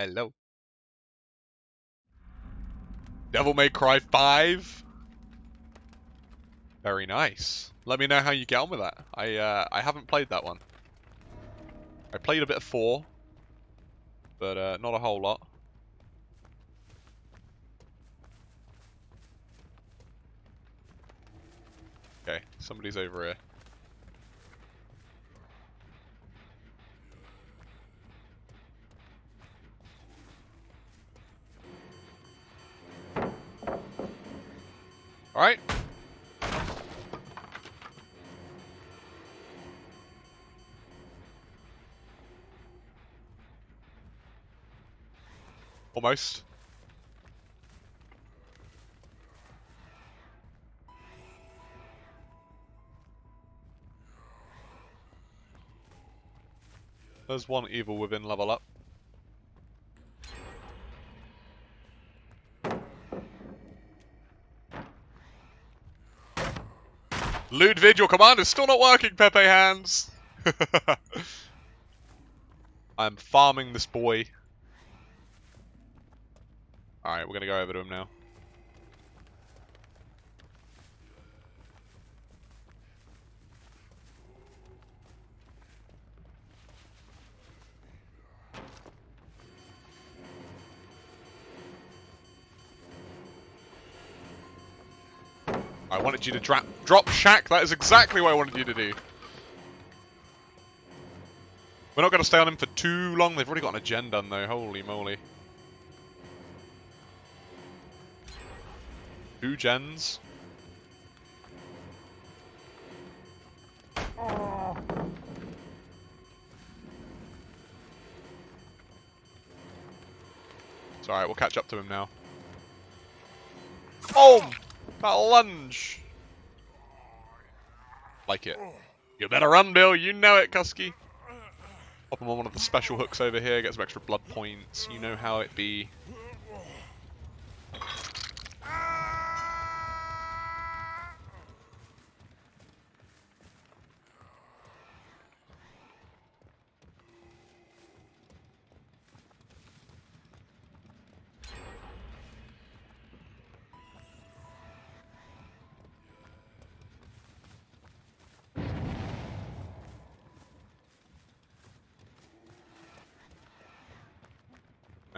Hello. Devil May Cry 5. Very nice. Let me know how you get on with that. I uh, I haven't played that one. I played a bit of 4, but uh, not a whole lot. Okay, somebody's over here. Almost. There's one evil within level up. Ludwig, your command is still not working, Pepe Hands! I'm farming this boy. Alright, we're gonna go over to him now. I wanted you to drop drop Shack. That is exactly what I wanted you to do. We're not going to stay on him for too long. They've already got an agenda done though. Holy moly. Two gens. It's alright, we'll catch up to him now. Oh! That lunge! Like it. You better run, Bill. You know it, Kusky. Pop him on one of the special hooks over here. Get some extra blood points. You know how it be.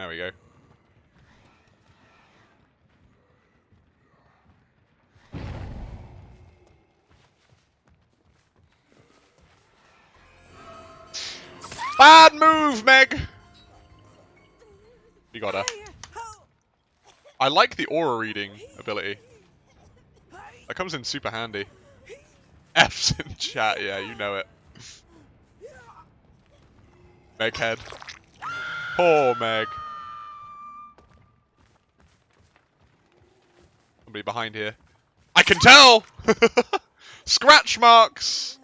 There we go. Bad move, Meg! You got her. I like the aura reading ability. That comes in super handy. F's in chat, yeah, you know it. Meghead. Poor Meg. Somebody behind here. I can tell! Scratch marks!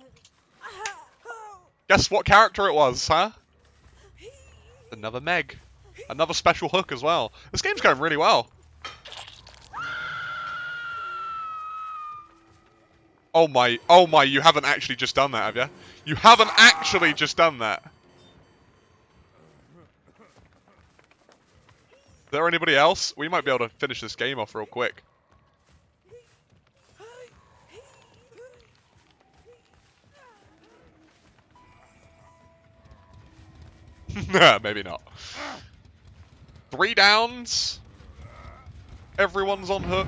Guess what character it was, huh? Another Meg. Another special hook as well. This game's going really well. Oh my, oh my, you haven't actually just done that, have you? You haven't actually just done that. Is there anybody else? We might be able to finish this game off real quick. Maybe not. Three downs. Everyone's on hook.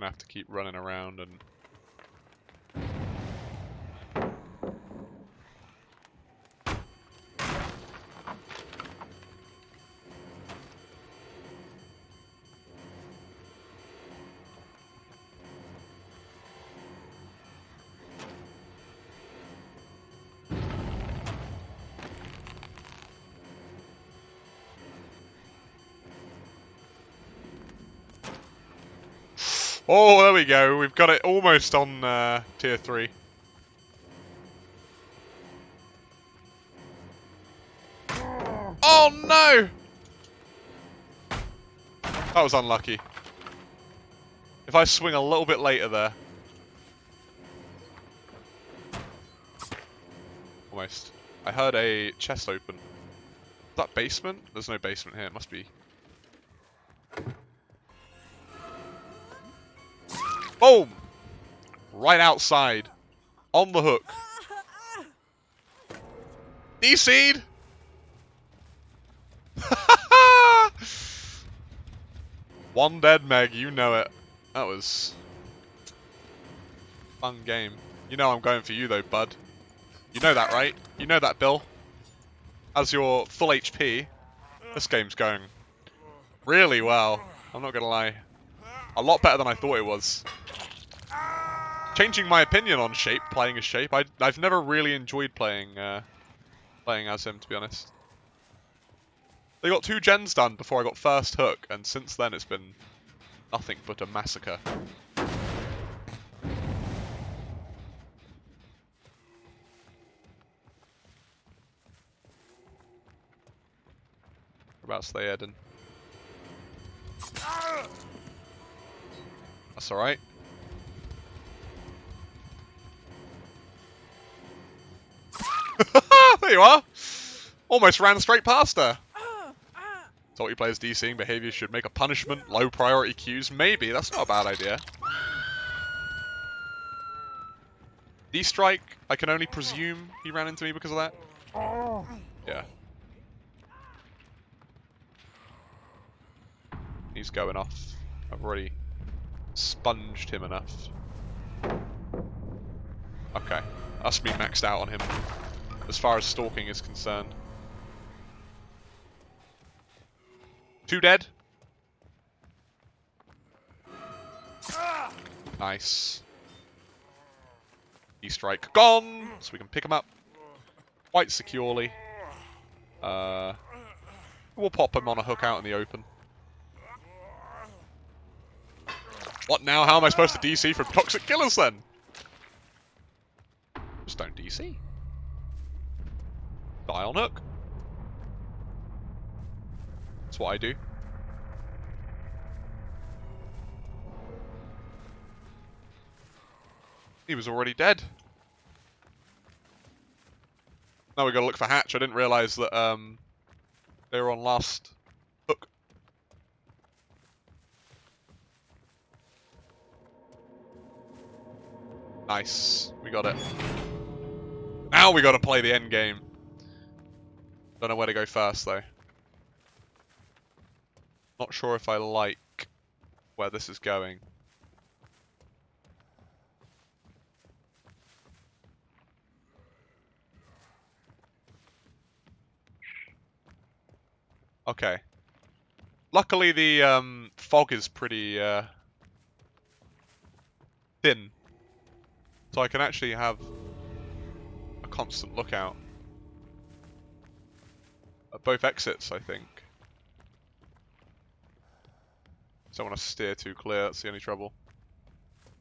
Gonna have to keep running around and... Oh, there we go. We've got it almost on uh, tier 3. Oh no! That was unlucky. If I swing a little bit later there. Almost. I heard a chest open. Is that basement? There's no basement here. It must be. Boom! Right outside. On the hook. D-seed! One dead Meg, you know it. That was... Fun game. You know I'm going for you though, bud. You know that, right? You know that, Bill. As your full HP, this game's going really well. I'm not gonna lie. A lot better than I thought it was. Changing my opinion on Shape, playing as Shape. I, I've never really enjoyed playing uh, playing as him, to be honest. They got two gens done before I got first hook, and since then it's been nothing but a massacre. Whereabouts they heading? That's alright. there you are! Almost ran straight past her. Salty players DCing behavior should make a punishment, low priority queues. Maybe, that's not a bad idea. D-strike, I can only presume he ran into me because of that. Yeah. He's going off. I've already sponged him enough. Okay. That's me maxed out on him. As far as stalking is concerned. Two dead. Nice. E-strike gone, so we can pick him up quite securely. Uh, we'll pop him on a hook out in the open. What now? How am I supposed to DC from toxic killers then? Just don't DC. Die on hook. That's what I do. He was already dead. Now we gotta look for Hatch. I didn't realise that um, they were on last Nice. We got it. Now we gotta play the end game. Don't know where to go first though. Not sure if I like where this is going. Okay. Luckily the um, fog is pretty uh, thin. So I can actually have a constant lookout. At both exits, I think. Don't want to steer too clear, that's the only trouble.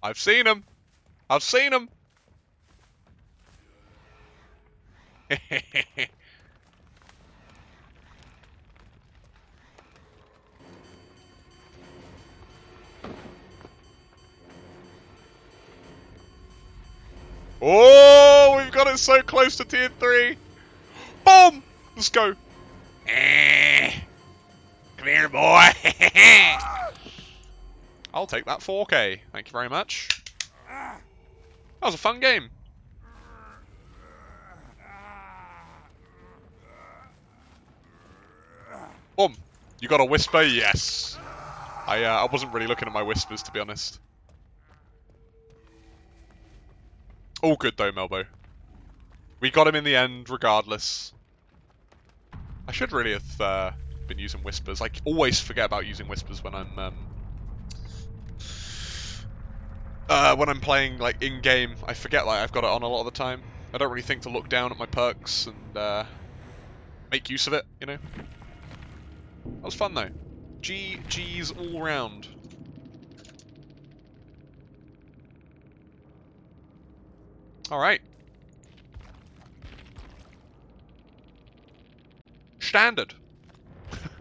I've seen him! I've seen him! oh, we've got it so close to tier 3! Boom! Let's go! Eh. Come here, boy! I'll take that 4K. Thank you very much. That was a fun game. Boom. You got a whisper? Yes. I uh, I wasn't really looking at my whispers, to be honest. All good, though, Melbo. We got him in the end, regardless. I should really have uh, been using whispers. I always forget about using whispers when I'm um, uh, when I'm playing like in game, I forget like I've got it on a lot of the time. I don't really think to look down at my perks and uh, make use of it, you know. That was fun though. GG's all round. Alright. Standard.